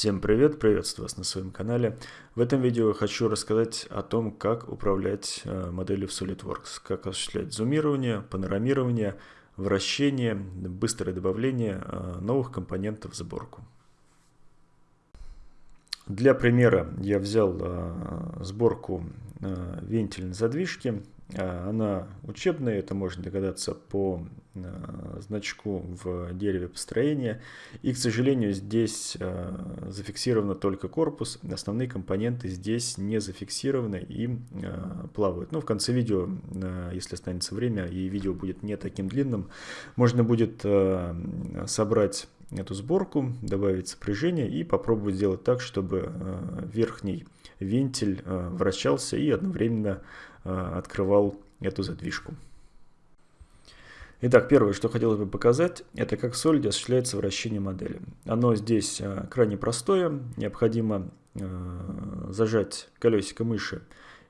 Всем привет, приветствую вас на своем канале. В этом видео хочу рассказать о том, как управлять э, моделью в SolidWorks, как осуществлять зумирование, панорамирование, вращение, быстрое добавление э, новых компонентов в сборку. Для примера я взял э, сборку вентильной задвижки она учебная, это можно догадаться по а, значку в дереве построения. И, к сожалению, здесь а, зафиксировано только корпус. Основные компоненты здесь не зафиксированы и плавают. Ну, в конце видео, если останется время и видео будет не таким длинным, можно будет собрать эту сборку, добавить сопряжение и попробовать сделать так, чтобы верхний вентиль вращался и одновременно открывал эту задвижку. Итак, первое, что хотелось бы показать, это как Solid осуществляется вращение модели. Оно здесь э, крайне простое, необходимо э, зажать колесико мыши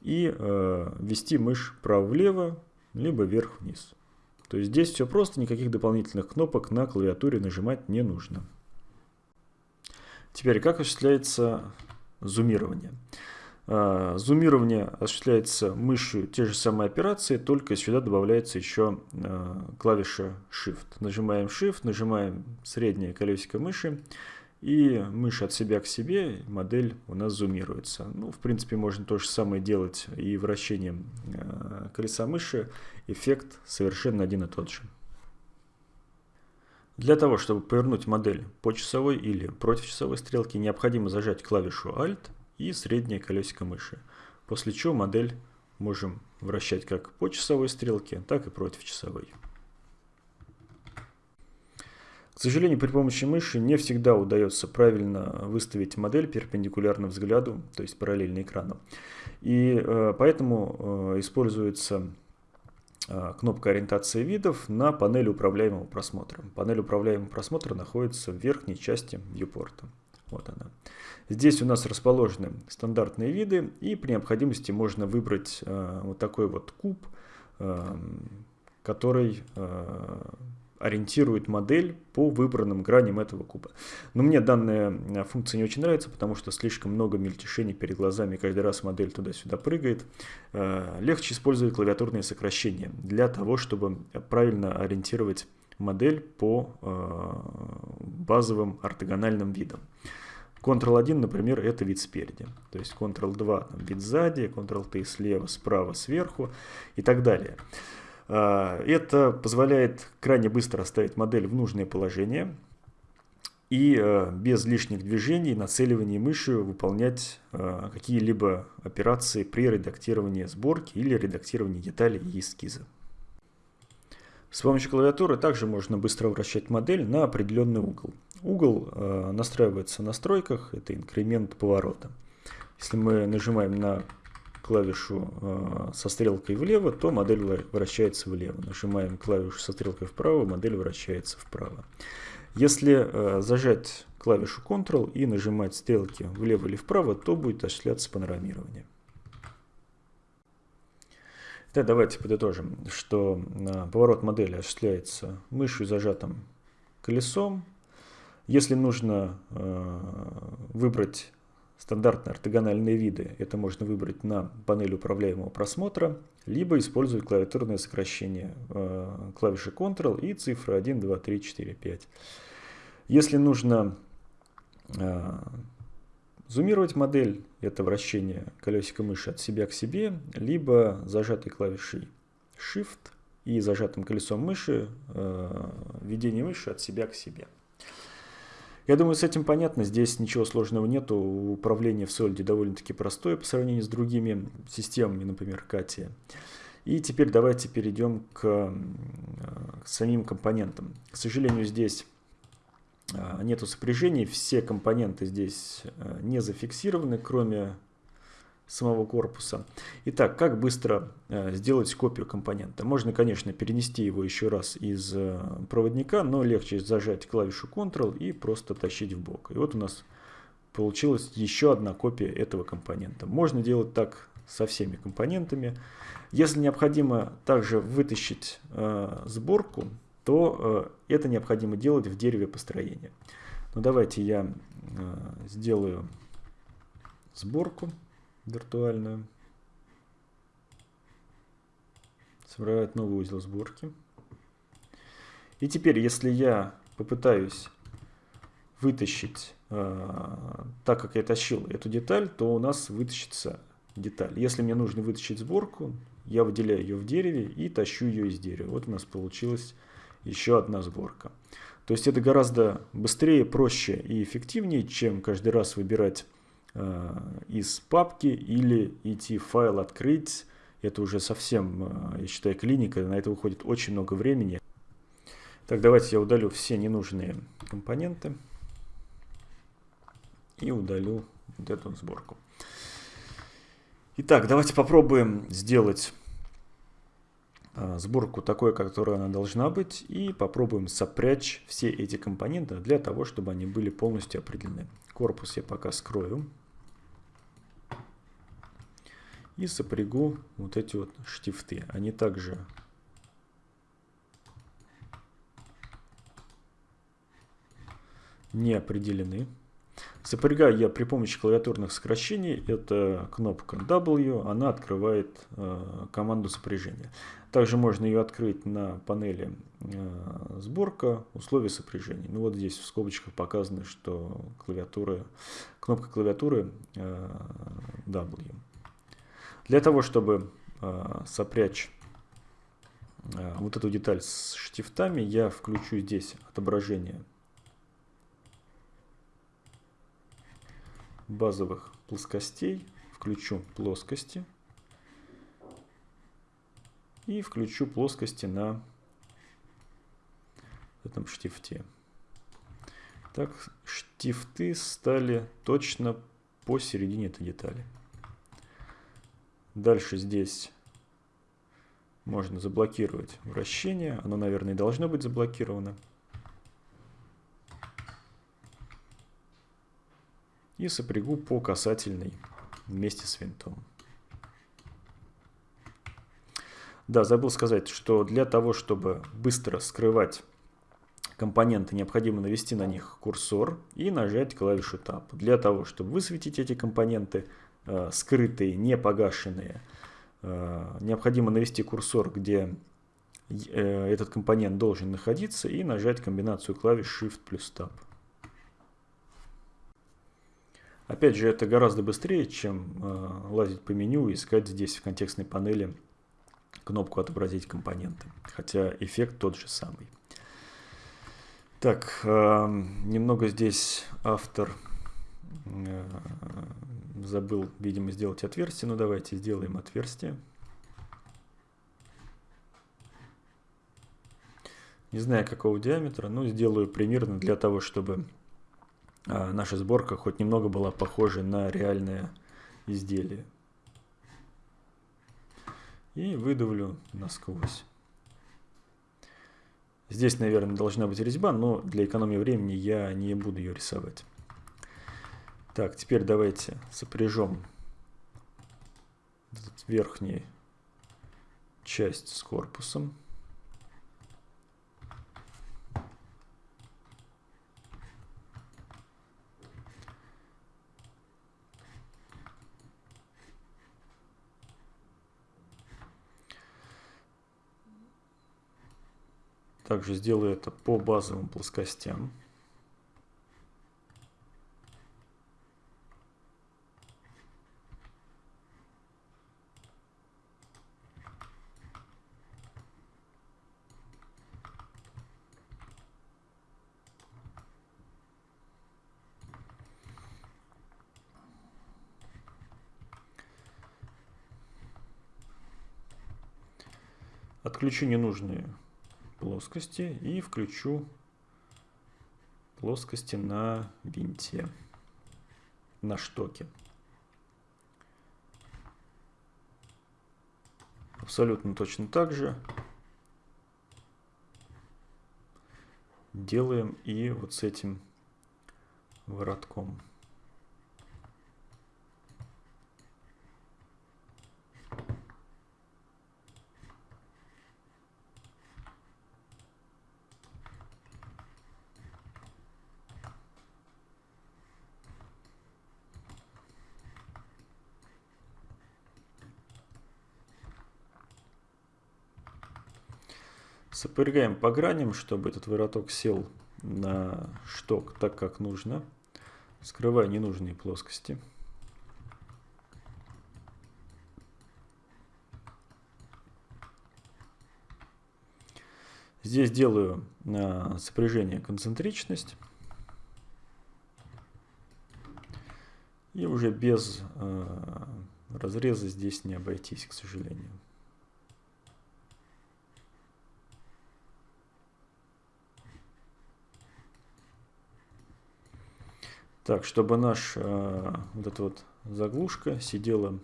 и ввести мышь вправо-влево, либо вверх-вниз. То есть здесь все просто, никаких дополнительных кнопок на клавиатуре нажимать не нужно. Теперь, как осуществляется зумирование? Зумирование осуществляется мышью те же самые операции, только сюда добавляется еще а, клавиша Shift. Нажимаем Shift, нажимаем среднее колесико мыши, и мышь от себя к себе, модель у нас зумируется. Ну, в принципе, можно то же самое делать и вращением а, колеса мыши. Эффект совершенно один и тот же. Для того, чтобы повернуть модель по часовой или против часовой стрелки, необходимо зажать клавишу Alt – и среднее колесико мыши. После чего модель можем вращать как по часовой стрелке, так и против часовой. К сожалению, при помощи мыши не всегда удается правильно выставить модель перпендикулярно взгляду, то есть параллельно экрану. И э, поэтому э, используется э, кнопка ориентации видов на панели управляемого просмотра. Панель управляемого просмотра находится в верхней части viewport. Вот она. Здесь у нас расположены стандартные виды, и при необходимости можно выбрать э, вот такой вот куб, э, который э, ориентирует модель по выбранным граням этого куба. Но мне данная э, функция не очень нравится, потому что слишком много мельтешений перед глазами, каждый раз модель туда-сюда прыгает. Э, легче использовать клавиатурные сокращения для того, чтобы правильно ориентировать модель по э, базовым ортогональным видам. Ctrl-1, например, это вид спереди. То есть Ctrl-2 там, вид сзади, Ctrl-T слева, справа, сверху и так далее. А, это позволяет крайне быстро оставить модель в нужное положение и а, без лишних движений, нацеливания мышью выполнять а, какие-либо операции при редактировании сборки или редактировании деталей и эскиза. С помощью клавиатуры также можно быстро вращать модель на определенный угол. Угол э, настраивается в настройках, это инкремент поворота. Если мы нажимаем на клавишу э, со стрелкой влево, то модель вращается влево. Нажимаем клавишу со стрелкой вправо, модель вращается вправо. Если э, зажать клавишу Ctrl и нажимать стрелки влево или вправо, то будет осуществляться панорамирование. Итак, давайте подытожим, что а, поворот модели осуществляется мышью зажатым колесом. Если нужно а, выбрать стандартные ортогональные виды, это можно выбрать на панели управляемого просмотра, либо использовать клавиатурное сокращение а, клавиши Ctrl и цифры 1, 2, 3, 4, 5. Если нужно Зумировать модель – это вращение колесика мыши от себя к себе, либо зажатой клавишей Shift и зажатым колесом мыши э, введение мыши от себя к себе. Я думаю, с этим понятно. Здесь ничего сложного нету. Управление в Solid довольно-таки простое по сравнению с другими системами, например, Katia. И теперь давайте перейдем к, э, к самим компонентам. К сожалению, здесь нету сопряжений, все компоненты здесь э, не зафиксированы, кроме самого корпуса. Итак, как быстро э, сделать копию компонента? Можно, конечно, перенести его еще раз из э, проводника, но легче зажать клавишу Ctrl и просто тащить в бок. И вот у нас получилась еще одна копия этого компонента. Можно делать так со всеми компонентами. Если необходимо также вытащить сборку, то э, это необходимо делать в дереве построения. Но давайте я э, сделаю сборку виртуальную. Сформировать новый узел сборки. И теперь, если я попытаюсь вытащить, э, так как я тащил эту деталь, то у нас вытащится деталь. Если мне нужно вытащить сборку, я выделяю ее в дереве и тащу ее из дерева. Вот у нас получилась еще одна сборка. То есть это гораздо быстрее, проще и эффективнее, чем каждый раз выбирать э, из папки или идти файл открыть. Это уже совсем, э, я считаю, клиника, на это уходит очень много времени. Так, давайте я удалю все ненужные компоненты и удалю вот эту сборку. Итак, давайте попробуем сделать сборку такой, которая она должна быть, и попробуем сопрячь все эти компоненты для того, чтобы они были полностью определены. Корпус я пока скрою. И сопрягу вот эти вот штифты. Они также не определены. Сопрягаю я при помощи клавиатурных сокращений. Это кнопка W, она открывает э, команду сопряжения. Также можно ее открыть на панели э, сборка, условия сопряжения. Ну вот здесь в скобочках показано, что клавиатура, кнопка клавиатуры э, W. Для того, чтобы э, сопрячь э, вот эту деталь с штифтами, я включу здесь отображение базовых плоскостей, включу плоскости и включу плоскости на этом штифте. Так, штифты стали точно посередине этой детали. Дальше здесь можно заблокировать вращение. Оно, наверное, должно быть заблокировано. И сопрягу по касательной вместе с винтом. Да, забыл сказать, что для того, чтобы быстро скрывать компоненты, необходимо навести на них курсор и нажать клавишу Tab. Для того, чтобы высветить эти компоненты, э, скрытые, не погашенные, э, необходимо навести курсор, где э, этот компонент должен находиться, и нажать комбинацию клавиш Shift плюс Tab. Опять же, это гораздо быстрее, чем э, лазить по меню и искать здесь в контекстной панели кнопку «Отобразить компоненты». Хотя эффект тот же самый. Так, э, немного здесь автор э, забыл, видимо, сделать отверстие. Ну, давайте сделаем отверстие. Не знаю, какого диаметра, но сделаю примерно для того, чтобы наша сборка хоть немного была похожа на реальное изделие. И выдавлю насквозь. Здесь, наверное, должна быть резьба, но для экономии времени я не буду ее рисовать. Так, теперь давайте сопряжем верхнюю часть с корпусом. Также сделаю это по базовым плоскостям. Отключу ненужные плоскости и включу плоскости на винте, на штоке. Абсолютно точно так же делаем и вот с этим воротком. Сопрягаем по граням, чтобы этот вороток сел на шток так, как нужно. Скрывая ненужные плоскости. Здесь делаю на сопряжение концентричность. И уже без э, разреза здесь не обойтись, к сожалению. Так, чтобы наш э, вот эта вот заглушка сидела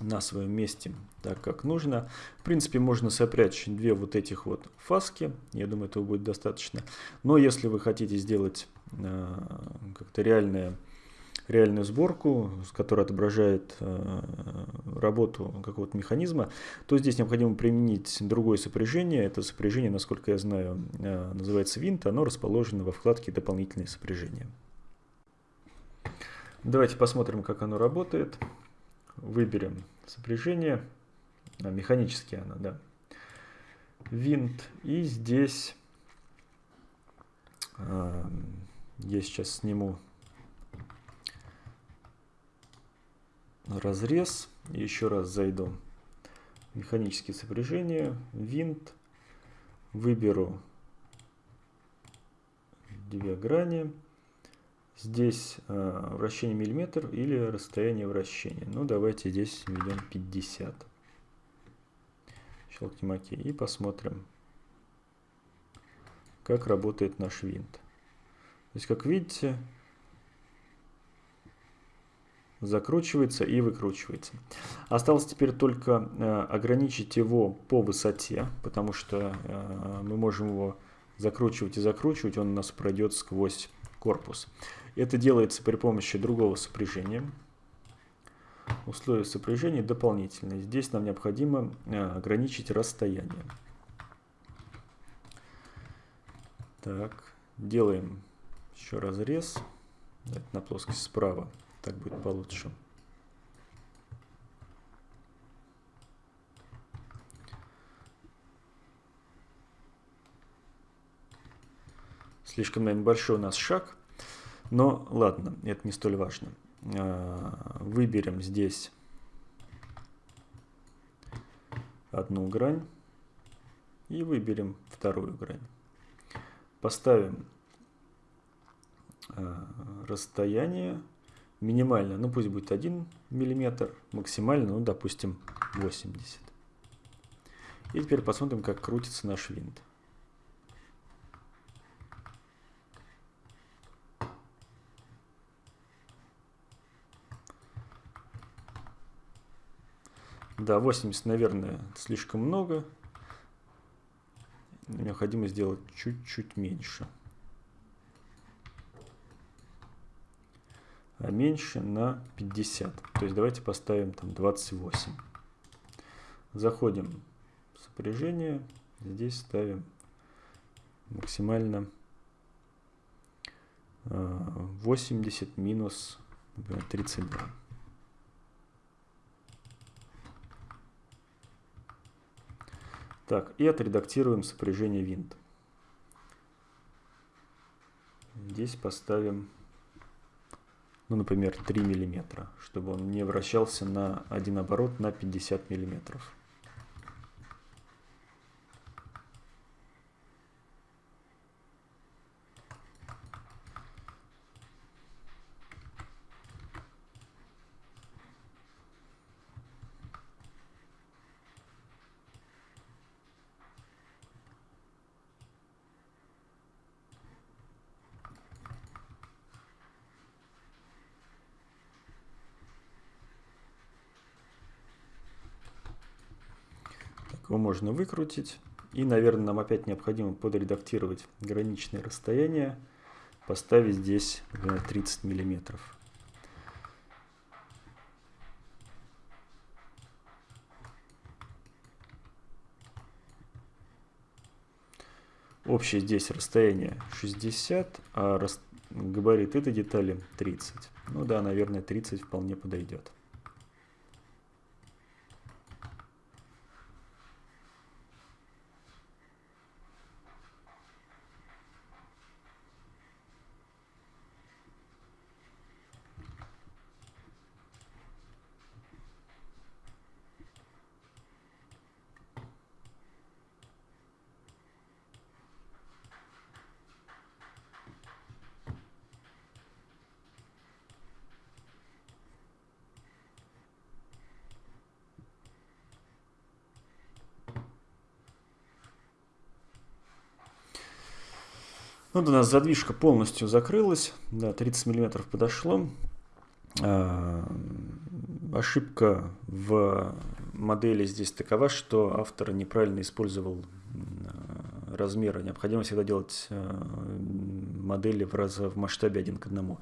на своем месте так, как нужно. В принципе, можно сопрячь две вот этих вот фаски. Я думаю, этого будет достаточно. Но если вы хотите сделать э, как-то реальное реальную сборку, которая отображает э, работу какого-то механизма, то здесь необходимо применить другое сопряжение. Это сопряжение, насколько я знаю, э, называется винт. Оно расположено во вкладке «Дополнительные сопряжения». Давайте посмотрим, как оно работает. Выберем сопряжение. А, механически оно, да. Винт. И здесь э, я сейчас сниму разрез. Еще раз зайду. Механические сопряжения, винт. Выберу две грани. Здесь э, вращение миллиметр или расстояние вращения. Ну, давайте здесь введем 50. Щелкнем ОК и посмотрим, как работает наш винт. То есть, как видите, закручивается и выкручивается. Осталось теперь только э, ограничить его по высоте, потому что э, мы можем его закручивать и закручивать, он у нас пройдет сквозь корпус. Это делается при помощи другого сопряжения. Условия сопряжения дополнительные. Здесь нам необходимо э, ограничить расстояние. Так, делаем еще разрез. Это на плоскость справа. Так будет получше. Слишком, наверное, большой у нас шаг. Но ладно, это не столь важно. А, выберем здесь одну грань и выберем вторую грань. Поставим а, расстояние минимально, ну пусть будет 1 миллиметр, максимально, ну допустим 80. И теперь посмотрим, как крутится наш винт. Да, 80, наверное, слишком много. Необходимо сделать чуть-чуть меньше. А меньше на 50. То есть давайте поставим там 28. Заходим в сопряжение. Здесь ставим максимально 80 а, минус например, 32. Так, и отредактируем сопряжение винт. Здесь поставим ну, например, 3 миллиметра, чтобы он не вращался на один оборот на 50 миллиметров. Его можно выкрутить. И, наверное, нам опять необходимо подредактировать граничное расстояние, поставить здесь 30 миллиметров. Общее здесь расстояние 60, а габарит этой детали 30. Ну да, наверное, 30 вполне подойдет. Вот у нас задвижка полностью закрылась, да, 30 миллиметров подошло. А, ошибка в модели здесь такова, что автор неправильно использовал размеры. Необходимо всегда делать э, модели в, раз, в масштабе один к одному.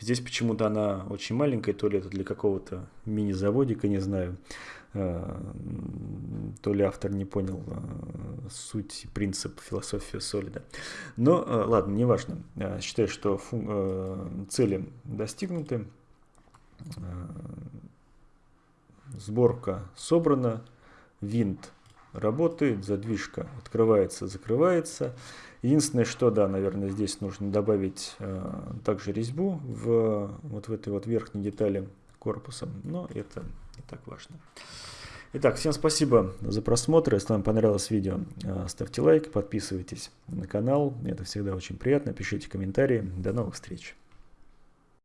Здесь почему-то она очень маленькая, то ли это для какого-то мини-заводика, не знаю. Э, то ли автор не понял э, суть, принцип, философию солида. Но ладно, неважно. Считаю, что цели достигнуты. Сборка собрана, винт работает, задвижка открывается, закрывается. Единственное, что, да, наверное, здесь нужно добавить э, также резьбу в вот в этой вот верхней детали корпуса, но это не так важно. Итак, всем спасибо за просмотр. Если вам понравилось видео, э, ставьте лайк, подписывайтесь на канал. Это всегда очень приятно. Пишите комментарии. До новых встреч.